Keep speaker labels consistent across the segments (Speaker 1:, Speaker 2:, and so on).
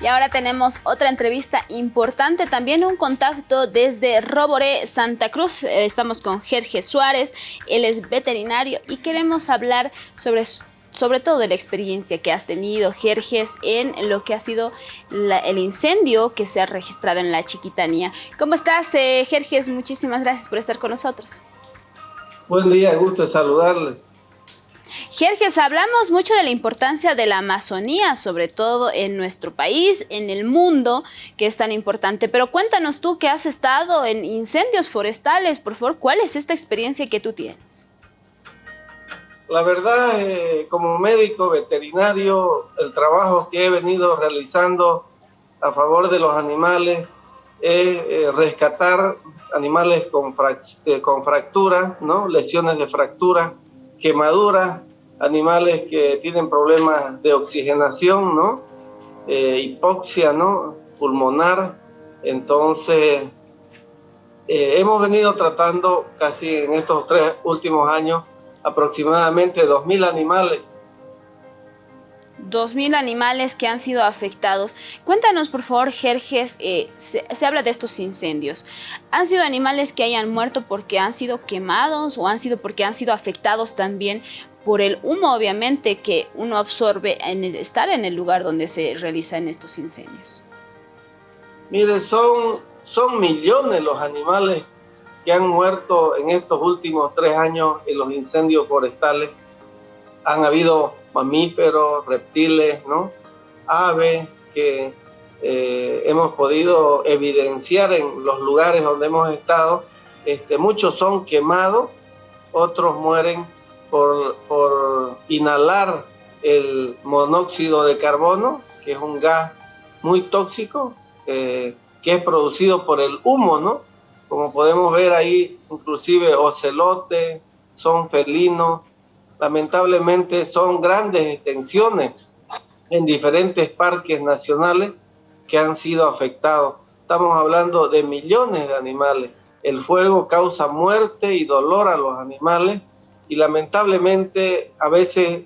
Speaker 1: Y ahora tenemos otra entrevista importante, también un contacto desde Roboré, Santa Cruz. Eh, estamos con Jerge Suárez, él es veterinario y queremos hablar sobre sobre todo de la experiencia que has tenido, Jerjes, en lo que ha sido el incendio que se ha registrado en la Chiquitanía. ¿Cómo estás, eh, Jerjes? Muchísimas gracias por estar con nosotros.
Speaker 2: Buen día, gusto saludarle.
Speaker 1: Jerjes, hablamos mucho de la importancia de la Amazonía, sobre todo en nuestro país, en el mundo, que es tan importante. Pero cuéntanos tú que has estado en incendios forestales, por favor, ¿cuál es esta experiencia que tú tienes?
Speaker 2: La verdad, eh, como médico veterinario, el trabajo que he venido realizando a favor de los animales es eh, rescatar animales con, eh, con fractura, ¿no? lesiones de fractura, quemaduras, animales que tienen problemas de oxigenación, ¿no? Eh, hipoxia, ¿no? Pulmonar. Entonces, eh, hemos venido tratando casi en estos tres últimos años aproximadamente 2.000 animales
Speaker 1: 2.000 animales que han sido afectados. Cuéntanos, por favor, Jerjes, eh, se, se, habla de estos incendios. ¿Han sido animales que hayan muerto porque han sido quemados o han sido porque han sido afectados también por el humo, obviamente, que uno absorbe en el estar en el lugar donde se realizan estos incendios?
Speaker 2: Mire, son, son millones los animales que han muerto en estos últimos tres años en los incendios forestales. Han habido mamíferos, reptiles, ¿no? aves que eh, hemos podido evidenciar en los lugares donde hemos estado. Este, muchos son quemados, otros mueren por, por inhalar el monóxido de carbono, que es un gas muy tóxico, eh, que es producido por el humo, ¿no? Como podemos ver ahí, inclusive ocelotes, son felinos, lamentablemente son grandes extensiones en diferentes parques nacionales que han sido afectados. Estamos hablando de millones de animales. El fuego causa muerte y dolor a los animales y lamentablemente a veces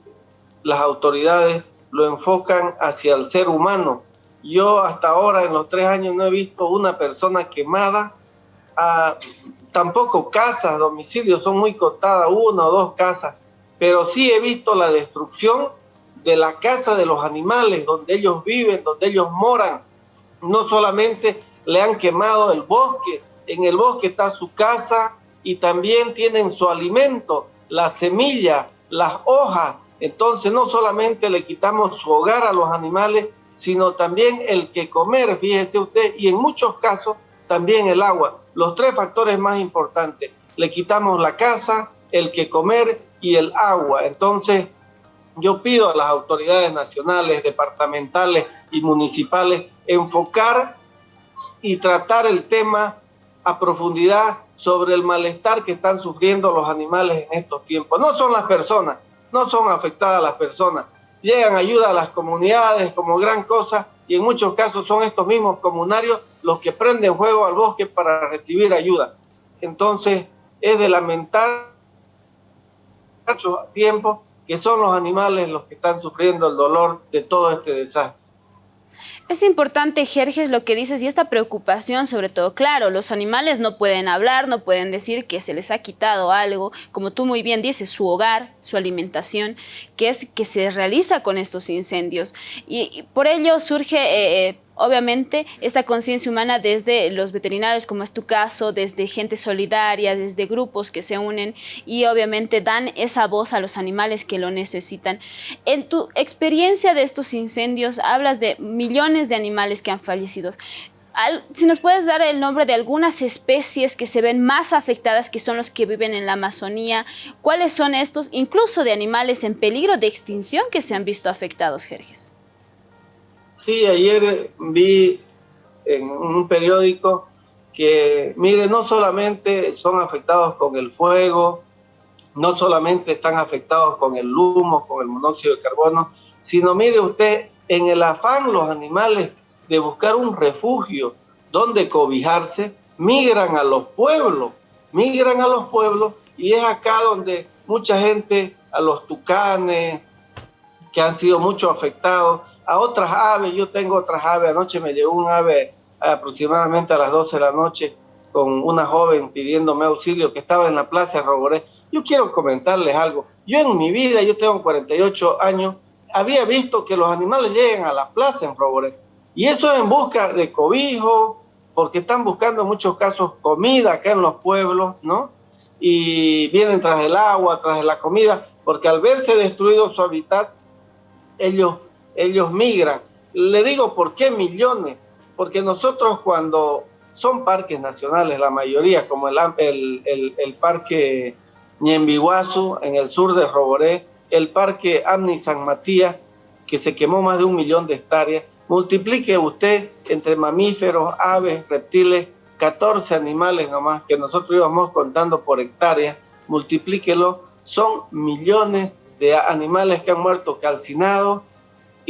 Speaker 2: las autoridades lo enfocan hacia el ser humano. Yo hasta ahora en los tres años no he visto una persona quemada, ah, tampoco casas, domicilios, son muy contadas, una o dos casas, pero sí he visto la destrucción de la casa de los animales, donde ellos viven, donde ellos moran. No solamente le han quemado el bosque, en el bosque está su casa y también tienen su alimento, la semilla, las hojas. Entonces no solamente le quitamos su hogar a los animales, sino también el que comer, fíjese usted, y en muchos casos también el agua. Los tres factores más importantes. Le quitamos la casa, el que comer y el agua. Entonces, yo pido a las autoridades nacionales, departamentales y municipales enfocar y tratar el tema a profundidad sobre el malestar que están sufriendo los animales en estos tiempos. No son las personas, no son afectadas las personas. Llegan ayuda a las comunidades como gran cosa y en muchos casos son estos mismos comunarios los que prenden fuego al bosque para recibir ayuda. Entonces es de lamentar mucho tiempo que son los animales los que están sufriendo el dolor de todo este desastre.
Speaker 1: Es importante, Jerjes, lo que dices y esta preocupación sobre todo. Claro, los animales no pueden hablar, no pueden decir que se les ha quitado algo, como tú muy bien dices, su hogar, su alimentación, que es que se realiza con estos incendios. Y, por ello surge... Eh, eh, obviamente esta conciencia humana desde los veterinarios, como es tu caso, desde gente solidaria, desde grupos que se unen y obviamente dan esa voz a los animales que lo necesitan. En tu experiencia de estos incendios, hablas de millones de animales que han fallecido. Si nos puedes dar el nombre de algunas especies que se ven más afectadas, que son los que viven en la Amazonía, ¿cuáles son estos? Incluso de animales en peligro de extinción que se han visto afectados, Jerjes.
Speaker 2: Sí, ayer vi en un periódico que, mire, no solamente son afectados con el fuego, no solamente están afectados con el humo, con el monóxido de carbono, sino mire usted, en el afán los animales de buscar un refugio donde cobijarse, migran a los pueblos, migran a los pueblos y es acá donde mucha gente, a los tucanes, que han sido mucho afectados, a otras aves. Yo tengo otras aves. Anoche me llegó un ave aproximadamente a las 12 de la noche con una joven pidiéndome auxilio que estaba en la plaza de Roboré. Yo quiero comentarles algo. Yo en mi vida, yo tengo 48 años, había visto que los animales llegan a la plaza en Roboré. Y eso es en busca de cobijo, porque están buscando en muchos casos comida acá en los pueblos, ¿no? Y vienen tras el agua, tras la comida, porque al verse destruido su hábitat, ellos, ellos migran. Le digo, ¿por qué millones? Porque nosotros cuando son parques nacionales, la mayoría, como el, el, el, parque Ñembiguazu en el sur de Roboré, el parque Amni San Matías, que se quemó más de un millón de hectáreas, multiplique usted entre mamíferos, aves, reptiles, 14 animales nomás que nosotros íbamos contando por hectárea, multiplíquelo, son millones de animales que han muerto calcinados,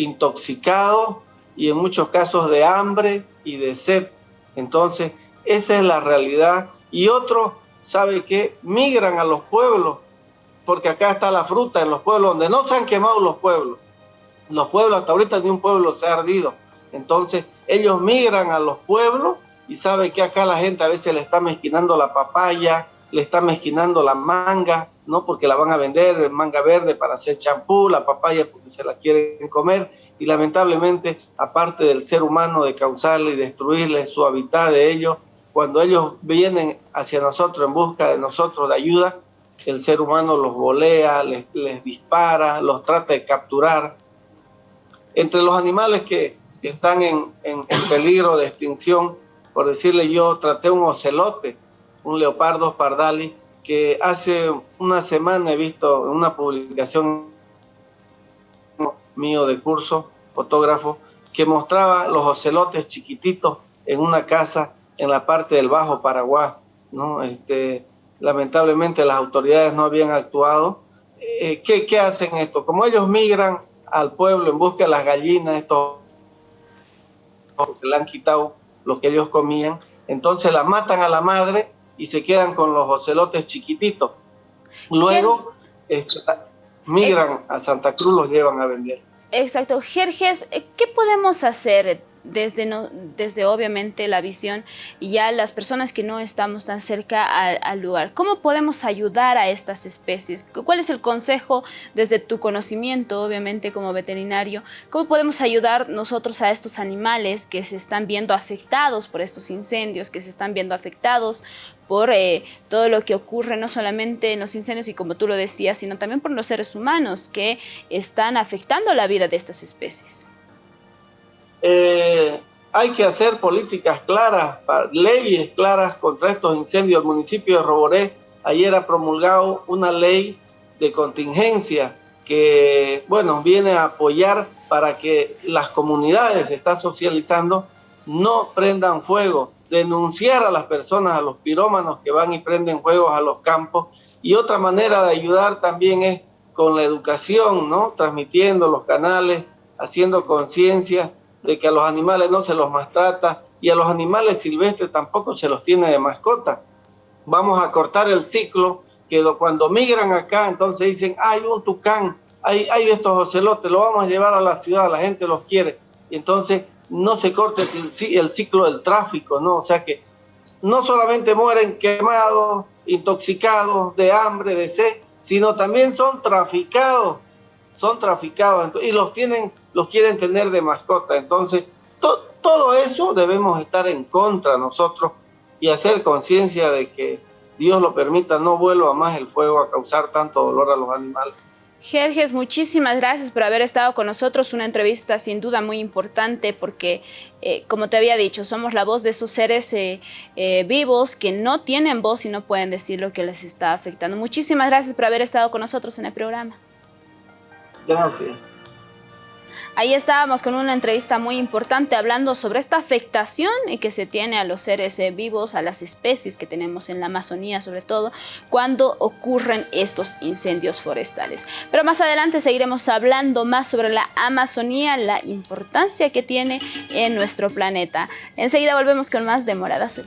Speaker 2: intoxicados y en muchos casos de hambre y de sed. Entonces, esa es la realidad. Y otros, ¿sabe qué? Migran a los pueblos, porque acá está la fruta en los pueblos donde no se han quemado los pueblos los pueblos, hasta ahorita ni un pueblo se ha ardido. Entonces, ellos migran a los pueblos y sabe que acá la gente a veces le está mezquinando la papaya, le está mezquinando la manga, ¿no? Porque la van a vender, manga verde para hacer champú, la papaya porque se la quieren comer. Y lamentablemente, aparte del ser humano de causarle y destruirle su hábitat de ellos, cuando ellos vienen hacia nosotros en busca de nosotros de ayuda, el ser humano los volea, les, les dispara, los trata de capturar entre los animales que están en, peligro de extinción, por decirle yo, traté un ocelote, un leopardo pardali, que hace una semana he visto una publicación mío de curso, fotógrafo, que mostraba los ocelotes chiquititos en una casa en la parte del Bajo Paraguay. ¿no? Este, lamentablemente las autoridades no habían actuado. Eh, ¿qué, ¿Qué hacen esto? Como ellos migran al pueblo en busca de las gallinas, esto que le han quitado lo que ellos comían, entonces la matan a la madre y se quedan con los ocelotes chiquititos. Luego este, migran a Santa Cruz, los llevan a vender.
Speaker 1: Exacto. Jerjes, ¿qué podemos hacer desde, desde obviamente la visión y ya las personas que no estamos tan cerca al, lugar. ¿Cómo podemos ayudar a estas especies? ¿Cuál es el consejo desde tu conocimiento, obviamente como veterinario? ¿Cómo podemos ayudar nosotros a estos animales que se están viendo afectados por estos incendios, que se están viendo afectados por eh, todo lo que ocurre, no solamente en los incendios y como tú lo decías, sino también por los seres humanos que están afectando la vida de estas especies?
Speaker 2: Eh, hay que hacer políticas claras, leyes claras contra estos incendios. El municipio de Roboré ayer ha promulgado una ley de contingencia que, bueno, viene a apoyar para que las comunidades, se está socializando, no prendan fuego, denunciar a las personas, a los pirómanos que van y prenden fuegos a los campos. Y otra manera de ayudar también es con la educación, ¿no? Transmitiendo los canales, haciendo conciencia de que a los animales no se los maltrata y a los animales silvestres tampoco se los tiene de mascota. Vamos a cortar el ciclo que cuando migran acá, entonces dicen, hay un tucán, hay, hay estos ocelotes, lo vamos a llevar a la ciudad, la gente los quiere. Entonces no se corte el, ciclo del tráfico, ¿no? O sea que no solamente mueren quemados, intoxicados, de hambre, de sed, sino también son traficados, son traficados y los tienen los quieren tener de mascota. Entonces, todo eso debemos estar en contra nosotros y hacer conciencia de que Dios lo permita, no vuelva más el fuego a causar tanto dolor a los animales.
Speaker 1: Jerjes, muchísimas gracias por haber estado con nosotros, una entrevista sin duda muy importante porque, eh, como te había dicho, somos la voz de esos seres eh, eh, vivos que no tienen voz y no pueden decir lo que les está afectando. Muchísimas gracias por haber estado con nosotros en el programa.
Speaker 2: Gracias.
Speaker 1: Ahí estábamos con una entrevista muy importante hablando sobre esta afectación que se tiene a los seres eh, vivos, a las especies que tenemos en la Amazonía sobre todo, cuando ocurren estos incendios forestales. Pero más adelante seguiremos hablando más sobre la Amazonía, la importancia que tiene en nuestro planeta. Enseguida volvemos con más de Morada Azul.